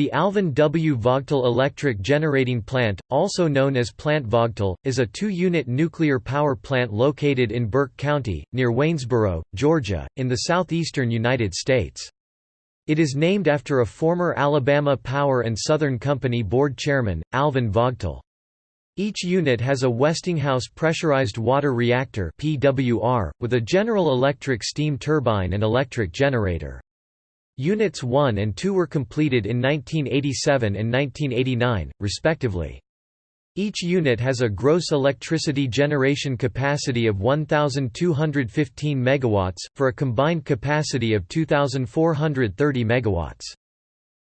The Alvin W. Vogtle Electric Generating Plant, also known as Plant Vogtle, is a two-unit nuclear power plant located in Burke County, near Waynesboro, Georgia, in the southeastern United States. It is named after a former Alabama Power and Southern Company board chairman, Alvin Vogtle. Each unit has a Westinghouse pressurized water reactor (PWR) with a General Electric steam turbine and electric generator. Units 1 and 2 were completed in 1987 and 1989, respectively. Each unit has a gross electricity generation capacity of 1215 megawatts for a combined capacity of 2430 megawatts.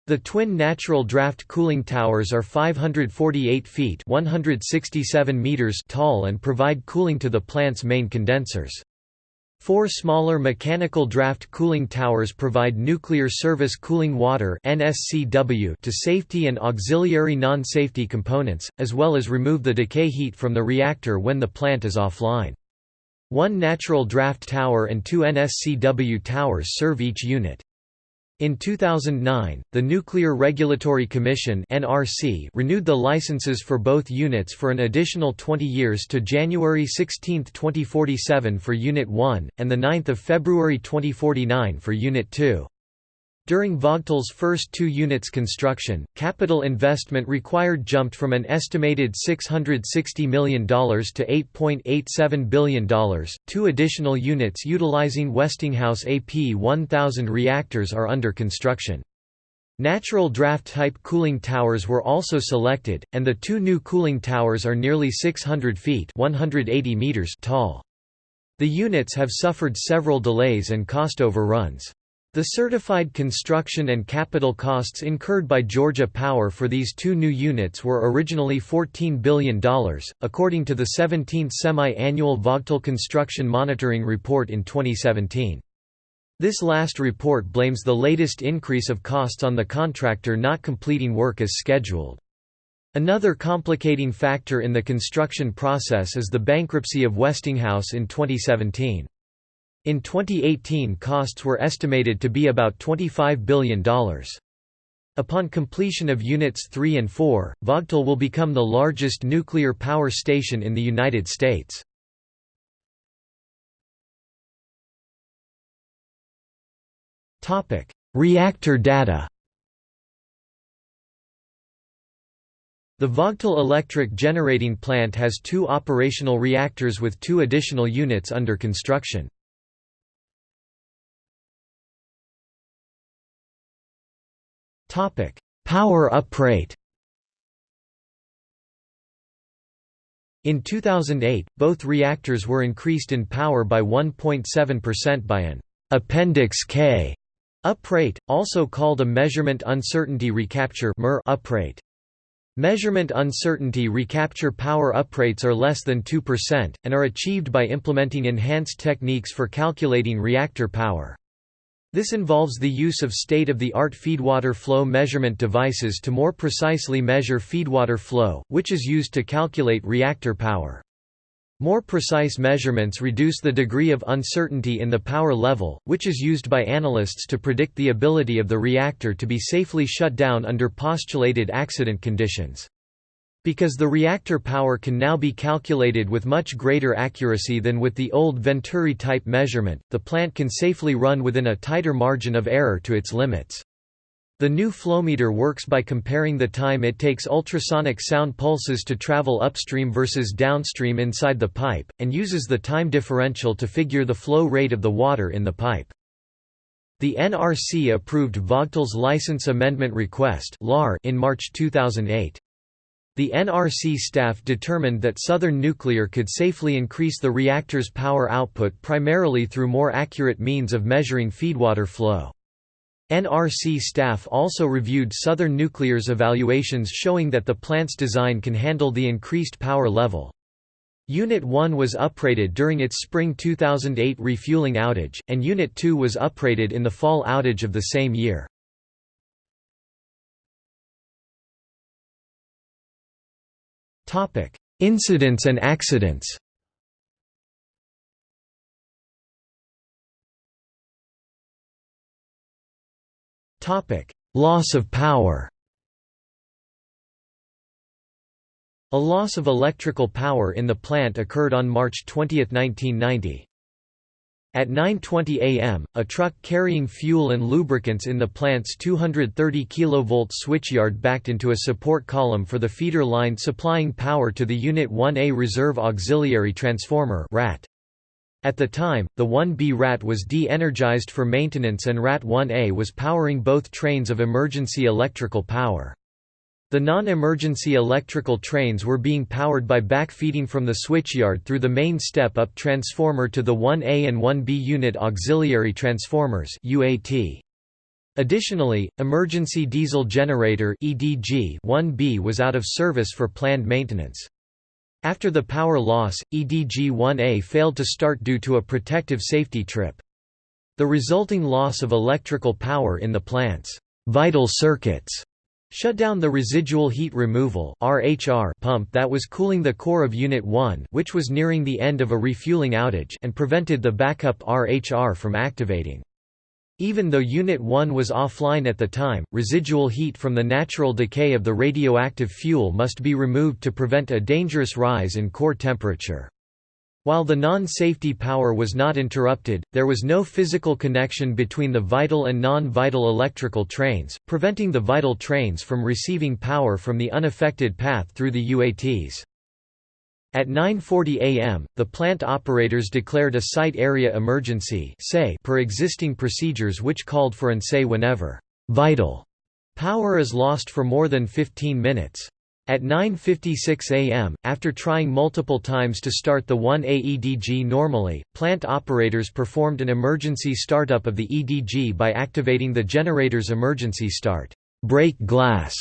The twin natural draft cooling towers are 548 feet 167 meters tall and provide cooling to the plant's main condensers. Four smaller mechanical draft cooling towers provide nuclear service cooling water to safety and auxiliary non-safety components, as well as remove the decay heat from the reactor when the plant is offline. One natural draft tower and two NSCW towers serve each unit. In 2009, the Nuclear Regulatory Commission (NRC) renewed the licenses for both units for an additional 20 years to January 16, 2047 for Unit 1 and the 9th of February 2049 for Unit 2. During Vogtle's first two units construction, capital investment required jumped from an estimated $660 million to $8.87 billion. Two additional units utilizing Westinghouse AP1000 reactors are under construction. Natural draft-type cooling towers were also selected, and the two new cooling towers are nearly 600 feet 180 meters tall. The units have suffered several delays and cost overruns. The certified construction and capital costs incurred by Georgia Power for these two new units were originally $14 billion, according to the 17th semi-annual Vogtle Construction Monitoring Report in 2017. This last report blames the latest increase of costs on the contractor not completing work as scheduled. Another complicating factor in the construction process is the bankruptcy of Westinghouse in 2017. In 2018 costs were estimated to be about $25 billion. Upon completion of Units 3 and 4, Vogtle will become the largest nuclear power station in the United States. Reactor data The Vogtle Electric Generating Plant has two operational reactors with two additional units under construction. Power uprate In 2008, both reactors were increased in power by 1.7% by an Appendix K uprate, also called a measurement uncertainty recapture uprate. Measurement uncertainty recapture power uprates are less than 2%, and are achieved by implementing enhanced techniques for calculating reactor power. This involves the use of state-of-the-art feedwater flow measurement devices to more precisely measure feedwater flow, which is used to calculate reactor power. More precise measurements reduce the degree of uncertainty in the power level, which is used by analysts to predict the ability of the reactor to be safely shut down under postulated accident conditions. Because the reactor power can now be calculated with much greater accuracy than with the old Venturi-type measurement, the plant can safely run within a tighter margin of error to its limits. The new flowmeter works by comparing the time it takes ultrasonic sound pulses to travel upstream versus downstream inside the pipe, and uses the time differential to figure the flow rate of the water in the pipe. The NRC approved Vogtle's license amendment request in March 2008. The NRC staff determined that Southern Nuclear could safely increase the reactor's power output primarily through more accurate means of measuring feedwater flow. NRC staff also reviewed Southern Nuclear's evaluations showing that the plant's design can handle the increased power level. Unit 1 was uprated during its spring 2008 refueling outage, and Unit 2 was uprated in the fall outage of the same year. Topic: Incidents and accidents. Topic: Loss of power. A loss of electrical power in the plant occurred on March 20, 1990. At 9.20 am, a truck carrying fuel and lubricants in the plant's 230 kV switchyard backed into a support column for the feeder line supplying power to the Unit 1A Reserve Auxiliary Transformer RAT. At the time, the 1B RAT was de-energized for maintenance and RAT 1A was powering both trains of emergency electrical power. The non-emergency electrical trains were being powered by backfeeding from the switchyard through the main step-up transformer to the 1A and 1B unit auxiliary transformers UAT. Additionally, emergency diesel generator EDG 1B was out of service for planned maintenance. After the power loss, EDG 1A failed to start due to a protective safety trip. The resulting loss of electrical power in the plant's vital circuits shut down the residual heat removal RHR pump that was cooling the core of Unit 1 which was nearing the end of a refueling outage and prevented the backup RHR from activating. Even though Unit 1 was offline at the time, residual heat from the natural decay of the radioactive fuel must be removed to prevent a dangerous rise in core temperature. While the non-safety power was not interrupted, there was no physical connection between the vital and non-vital electrical trains, preventing the vital trains from receiving power from the unaffected path through the UATs. At 9.40 am, the plant operators declared a site area emergency per existing procedures which called for an say whenever vital power is lost for more than 15 minutes. At 9.56 am, after trying multiple times to start the 1AEDG normally, plant operators performed an emergency startup of the EDG by activating the generator's emergency start break glass,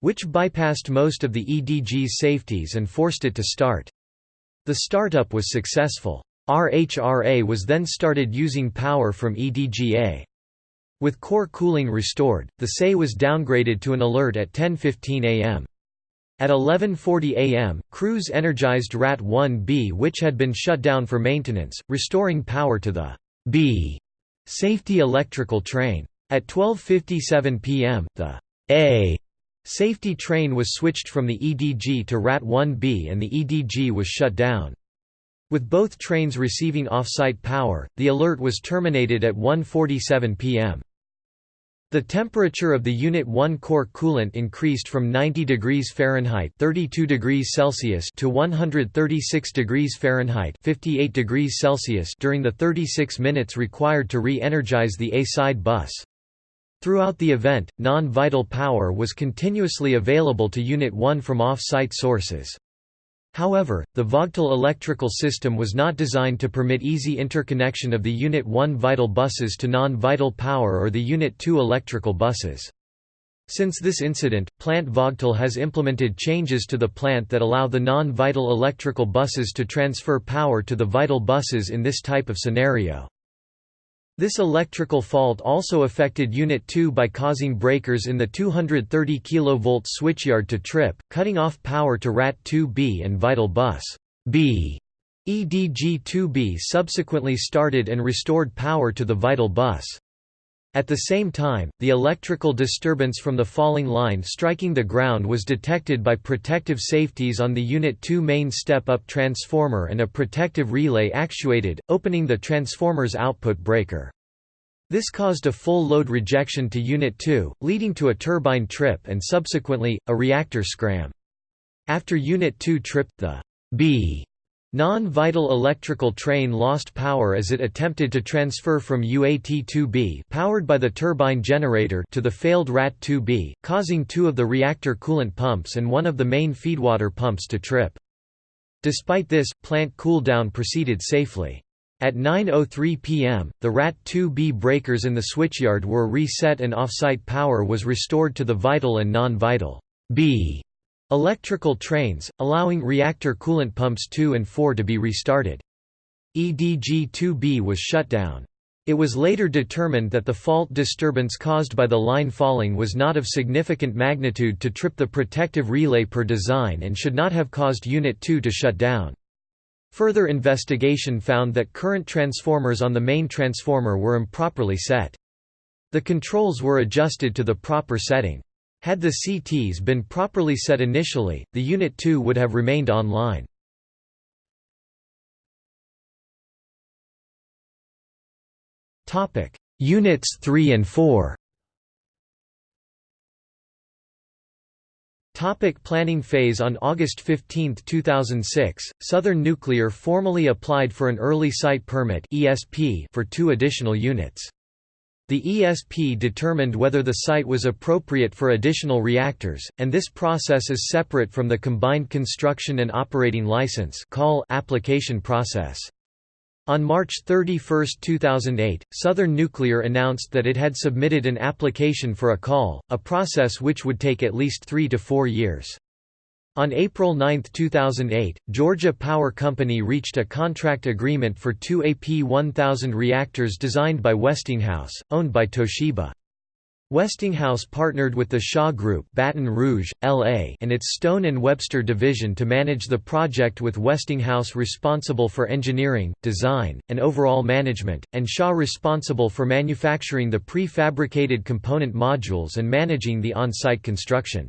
which bypassed most of the EDG's safeties and forced it to start. The startup was successful. RHRA was then started using power from EDGA. With core cooling restored, the SAE was downgraded to an alert at 10.15 am. At 11.40 am, crews energized RAT-1B which had been shut down for maintenance, restoring power to the B safety electrical train. At 12.57 pm, the A safety train was switched from the EDG to RAT-1B and the EDG was shut down. With both trains receiving off-site power, the alert was terminated at 1.47 pm. The temperature of the Unit 1 core coolant increased from 90 degrees Fahrenheit (32 degrees Celsius) to 136 degrees Fahrenheit (58 degrees Celsius) during the 36 minutes required to re-energize the A-side bus. Throughout the event, non-vital power was continuously available to Unit 1 from off-site sources. However, the Vogtle electrical system was not designed to permit easy interconnection of the Unit 1 vital buses to non-vital power or the Unit 2 electrical buses. Since this incident, Plant Vogtle has implemented changes to the plant that allow the non-vital electrical buses to transfer power to the vital buses in this type of scenario. This electrical fault also affected Unit 2 by causing breakers in the 230 kV switchyard to trip, cutting off power to RAT-2B and Vital Bus B. EDG-2B subsequently started and restored power to the Vital Bus. At the same time, the electrical disturbance from the falling line striking the ground was detected by protective safeties on the Unit 2 main step-up transformer and a protective relay actuated, opening the transformer's output breaker. This caused a full load rejection to Unit 2, leading to a turbine trip and subsequently, a reactor scram. After Unit 2 tripped, the B Non-vital electrical train lost power as it attempted to transfer from UAT-2B powered by the turbine generator to the failed RAT-2B, causing two of the reactor coolant pumps and one of the main feedwater pumps to trip. Despite this, plant cooldown proceeded safely. At 9.03 pm, the RAT-2B breakers in the switchyard were reset and off-site power was restored to the vital and non-vital B Electrical trains, allowing reactor coolant pumps 2 and 4 to be restarted. EDG-2B was shut down. It was later determined that the fault disturbance caused by the line falling was not of significant magnitude to trip the protective relay per design and should not have caused Unit 2 to shut down. Further investigation found that current transformers on the main transformer were improperly set. The controls were adjusted to the proper setting. Had the CTs been properly set initially, the Unit 2 would have remained online. Units 3 and 4 Topic planning phase On August 15, 2006, Southern Nuclear formally applied for an Early Site Permit for two additional units. The ESP determined whether the site was appropriate for additional reactors, and this process is separate from the Combined Construction and Operating License application process. On March 31, 2008, Southern Nuclear announced that it had submitted an application for a call, a process which would take at least three to four years. On April 9, 2008, Georgia Power Company reached a contract agreement for two AP1000 reactors designed by Westinghouse, owned by Toshiba. Westinghouse partnered with the Shaw Group Baton Rouge, LA and its Stone and Webster division to manage the project with Westinghouse responsible for engineering, design, and overall management, and Shaw responsible for manufacturing the prefabricated component modules and managing the on-site construction.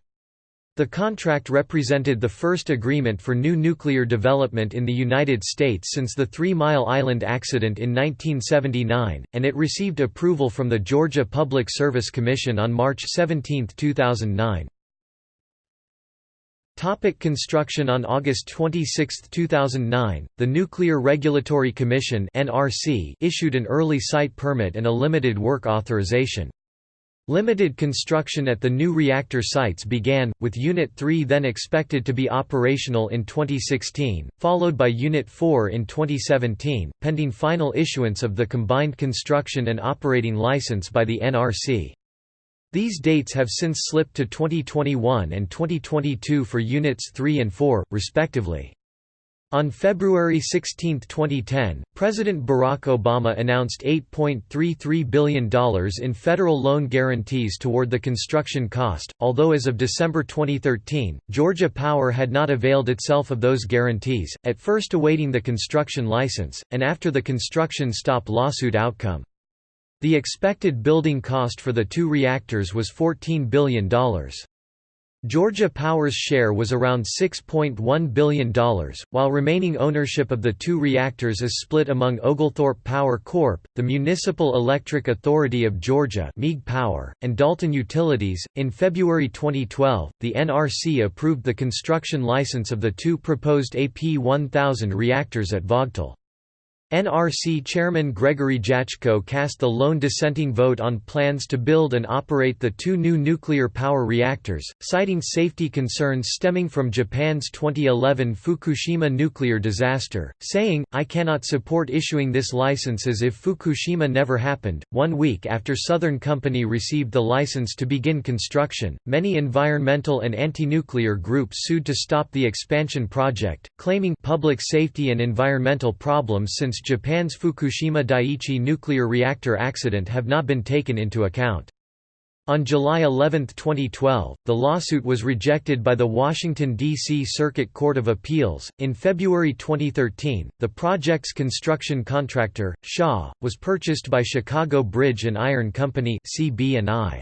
The contract represented the first agreement for new nuclear development in the United States since the Three Mile Island accident in 1979, and it received approval from the Georgia Public Service Commission on March 17, 2009. Topic construction On August 26, 2009, the Nuclear Regulatory Commission issued an early site permit and a limited work authorization. Limited construction at the new reactor sites began, with Unit 3 then expected to be operational in 2016, followed by Unit 4 in 2017, pending final issuance of the Combined Construction and Operating License by the NRC. These dates have since slipped to 2021 and 2022 for Units 3 and 4, respectively. On February 16, 2010, President Barack Obama announced $8.33 billion in federal loan guarantees toward the construction cost, although as of December 2013, Georgia Power had not availed itself of those guarantees, at first awaiting the construction license, and after the construction stop lawsuit outcome. The expected building cost for the two reactors was $14 billion. Georgia Power's share was around $6.1 billion, while remaining ownership of the two reactors is split among Oglethorpe Power Corp., the Municipal Electric Authority of Georgia (MEAG Power), and Dalton Utilities. In February 2012, the NRC approved the construction license of the two proposed AP1000 reactors at Vogtle. NRC Chairman Gregory Jaczko cast the lone dissenting vote on plans to build and operate the two new nuclear power reactors, citing safety concerns stemming from Japan's 2011 Fukushima nuclear disaster, saying, I cannot support issuing this license as if Fukushima never happened. One week after Southern Company received the license to begin construction, many environmental and anti nuclear groups sued to stop the expansion project, claiming public safety and environmental problems since Japan's Fukushima Daiichi nuclear reactor accident have not been taken into account. On July 11, 2012, the lawsuit was rejected by the Washington, D.C. Circuit Court of Appeals. In February 2013, the project's construction contractor, Shaw, was purchased by Chicago Bridge and Iron Company (CB&I).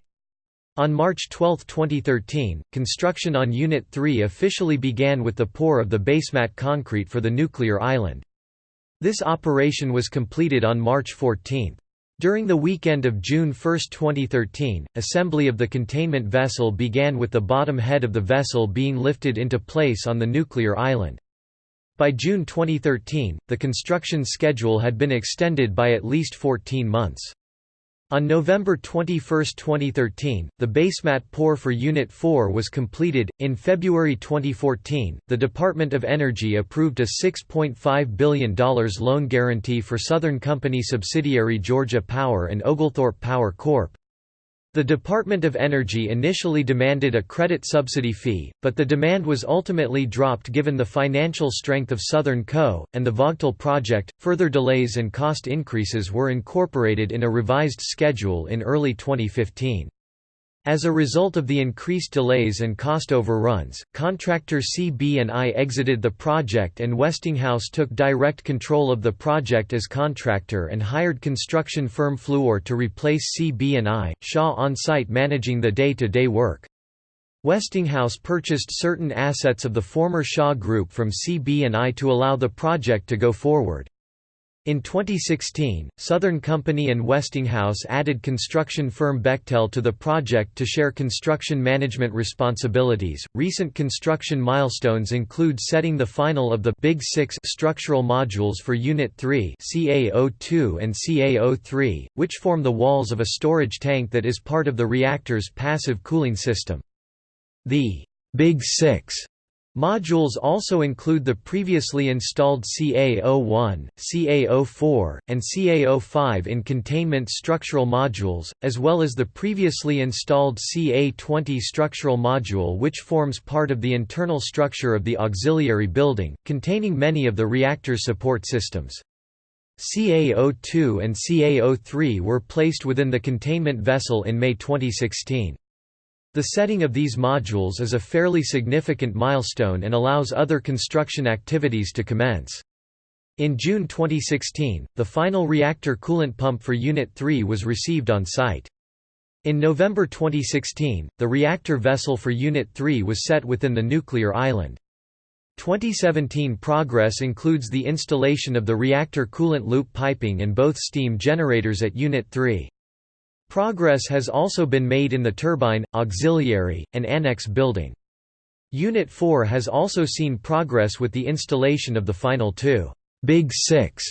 On March 12, 2013, construction on Unit 3 officially began with the pour of the basemat concrete for the nuclear island. This operation was completed on March 14. During the weekend of June 1, 2013, assembly of the containment vessel began with the bottom head of the vessel being lifted into place on the nuclear island. By June 2013, the construction schedule had been extended by at least 14 months. On November 21, 2013, the basemat pour for Unit 4 was completed. In February 2014, the Department of Energy approved a $6.5 billion loan guarantee for Southern Company subsidiary Georgia Power and Oglethorpe Power Corp. The Department of Energy initially demanded a credit subsidy fee, but the demand was ultimately dropped given the financial strength of Southern Co. and the Vogtle project. Further delays and cost increases were incorporated in a revised schedule in early 2015. As a result of the increased delays and cost overruns, contractor CB&I exited the project and Westinghouse took direct control of the project as contractor and hired construction firm Fluor to replace CB&I, Shaw on-site managing the day-to-day -day work. Westinghouse purchased certain assets of the former Shaw Group from CB&I to allow the project to go forward. In 2016, Southern Company and Westinghouse added construction firm Bechtel to the project to share construction management responsibilities. Recent construction milestones include setting the final of the Big 6 structural modules for Unit 3, CA02 and CA03, which form the walls of a storage tank that is part of the reactor's passive cooling system. The Big Six modules also include the previously installed CA01, CA04, and CA05 in containment structural modules, as well as the previously installed CA20 structural module which forms part of the internal structure of the auxiliary building, containing many of the reactor's support systems. CA02 and CA03 were placed within the containment vessel in May 2016. The setting of these modules is a fairly significant milestone and allows other construction activities to commence. In June 2016, the final reactor coolant pump for Unit 3 was received on site. In November 2016, the reactor vessel for Unit 3 was set within the nuclear island. 2017 progress includes the installation of the reactor coolant loop piping and both steam generators at Unit 3. Progress has also been made in the turbine, auxiliary, and annex building. Unit 4 has also seen progress with the installation of the final two Big Six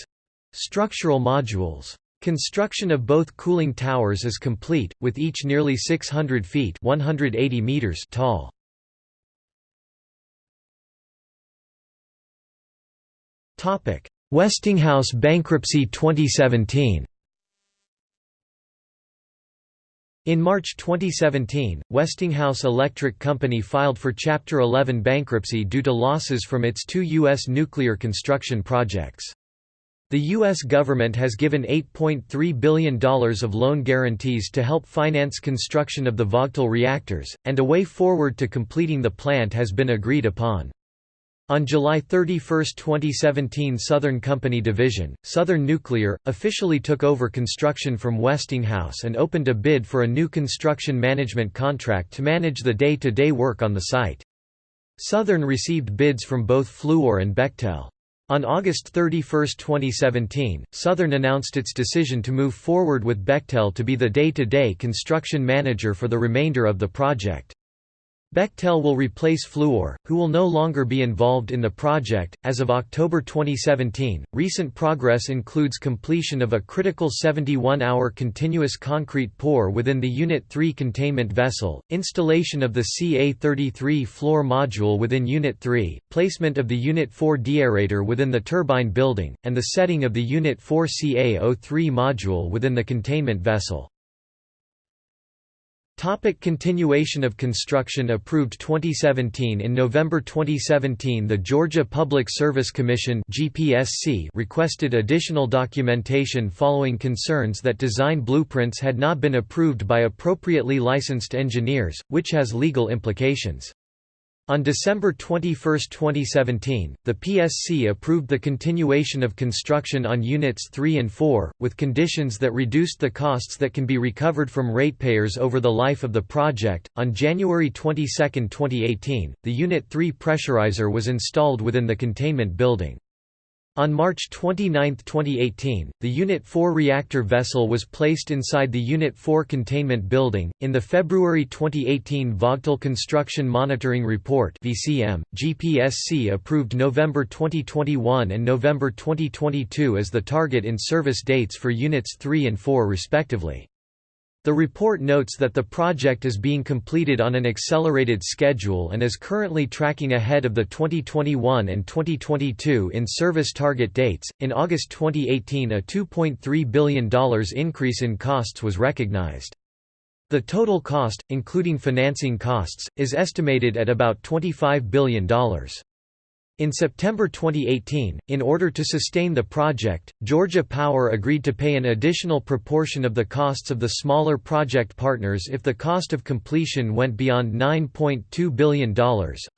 structural modules. Construction of both cooling towers is complete, with each nearly 600 feet 180 meters tall. Westinghouse bankruptcy 2017 In March 2017, Westinghouse Electric Company filed for Chapter 11 bankruptcy due to losses from its two U.S. nuclear construction projects. The U.S. government has given $8.3 billion of loan guarantees to help finance construction of the Vogtle reactors, and a way forward to completing the plant has been agreed upon. On July 31, 2017 Southern Company Division, Southern Nuclear, officially took over construction from Westinghouse and opened a bid for a new construction management contract to manage the day-to-day -day work on the site. Southern received bids from both Fluor and Bechtel. On August 31, 2017, Southern announced its decision to move forward with Bechtel to be the day-to-day -day construction manager for the remainder of the project. Bechtel will replace Fluor, who will no longer be involved in the project. As of October 2017, recent progress includes completion of a critical 71 hour continuous concrete pour within the Unit 3 containment vessel, installation of the CA 33 floor module within Unit 3, placement of the Unit 4 deaerator within the turbine building, and the setting of the Unit 4 CA 03 module within the containment vessel. Topic continuation of construction Approved 2017 In November 2017 the Georgia Public Service Commission GPSC requested additional documentation following concerns that design blueprints had not been approved by appropriately licensed engineers, which has legal implications. On December 21, 2017, the PSC approved the continuation of construction on Units 3 and 4, with conditions that reduced the costs that can be recovered from ratepayers over the life of the project. On January 22, 2018, the Unit 3 pressurizer was installed within the containment building. On March 29, 2018, the Unit 4 reactor vessel was placed inside the Unit 4 containment building. In the February 2018 Vogtle Construction Monitoring Report (VCM), GPSC approved November 2021 and November 2022 as the target in service dates for Units 3 and 4 respectively. The report notes that the project is being completed on an accelerated schedule and is currently tracking ahead of the 2021 and 2022 in service target dates. In August 2018, a $2.3 billion increase in costs was recognized. The total cost, including financing costs, is estimated at about $25 billion. In September 2018, in order to sustain the project, Georgia Power agreed to pay an additional proportion of the costs of the smaller project partners if the cost of completion went beyond $9.2 billion.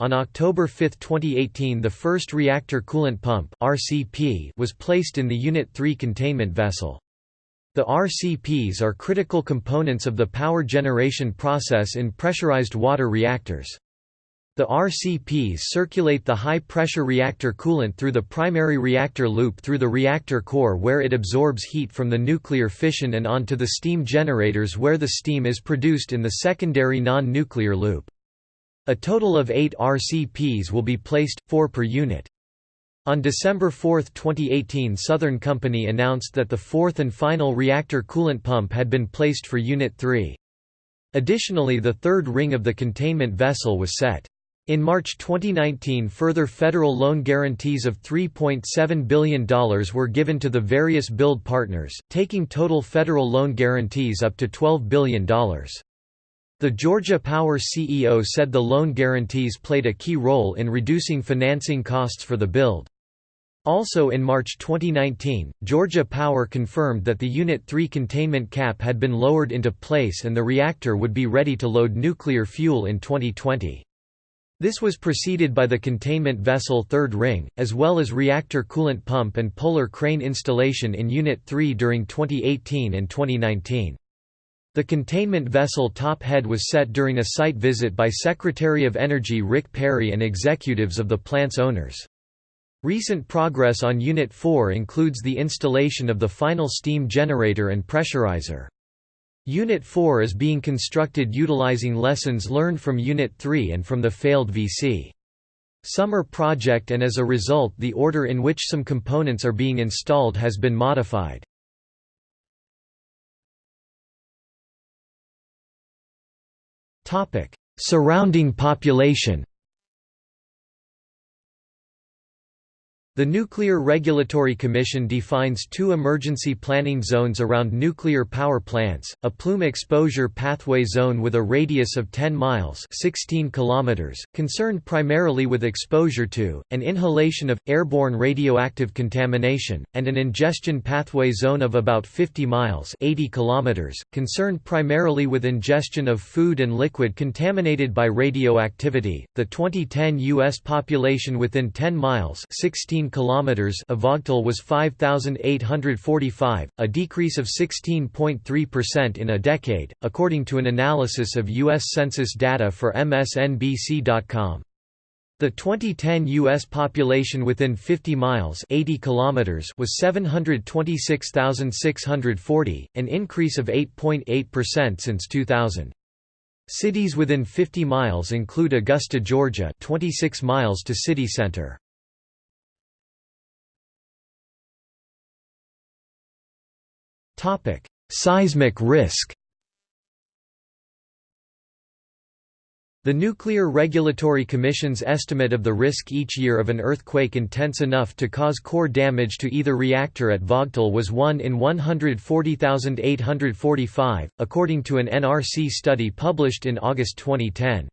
On October 5, 2018, the first reactor coolant pump (RCP) was placed in the Unit 3 containment vessel. The RCPs are critical components of the power generation process in pressurized water reactors. The RCPs circulate the high-pressure reactor coolant through the primary reactor loop through the reactor core where it absorbs heat from the nuclear fission and onto the steam generators where the steam is produced in the secondary non-nuclear loop. A total of eight RCPs will be placed, four per unit. On December 4, 2018 Southern Company announced that the fourth and final reactor coolant pump had been placed for Unit 3. Additionally the third ring of the containment vessel was set. In March 2019 further federal loan guarantees of $3.7 billion were given to the various build partners, taking total federal loan guarantees up to $12 billion. The Georgia Power CEO said the loan guarantees played a key role in reducing financing costs for the build. Also in March 2019, Georgia Power confirmed that the Unit 3 containment cap had been lowered into place and the reactor would be ready to load nuclear fuel in 2020. This was preceded by the containment vessel third ring, as well as reactor coolant pump and polar crane installation in Unit 3 during 2018 and 2019. The containment vessel top head was set during a site visit by Secretary of Energy Rick Perry and executives of the plant's owners. Recent progress on Unit 4 includes the installation of the final steam generator and pressurizer. Unit 4 is being constructed utilizing lessons learned from Unit 3 and from the failed VC. Summer project and as a result the order in which some components are being installed has been modified. Surrounding population The Nuclear Regulatory Commission defines two emergency planning zones around nuclear power plants, a plume exposure pathway zone with a radius of 10 miles 16 kilometers, concerned primarily with exposure to, and inhalation of, airborne radioactive contamination, and an ingestion pathway zone of about 50 miles 80 kilometers, concerned primarily with ingestion of food and liquid contaminated by radioactivity. The 2010 U.S. population within 10 miles 16 kilometers of Vogtle was 5845, a decrease of 16.3% in a decade, according to an analysis of US census data for msnbc.com. The 2010 U.S. population within 50 miles 80 kilometers was 726,640, an increase of 8.8% since 2000. Cities within 50 miles include Augusta, Georgia 26 miles to city center. Topic: Seismic risk. The Nuclear Regulatory Commission's estimate of the risk each year of an earthquake intense enough to cause core damage to either reactor at Vogtle was 1 in 140,845, according to an NRC study published in August 2010.